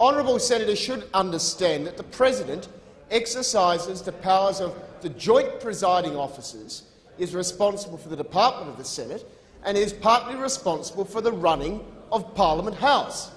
honourable senators, should understand that the president exercises the powers of the joint presiding officers, is responsible for the department of the Senate, and is partly responsible for the running of Parliament House.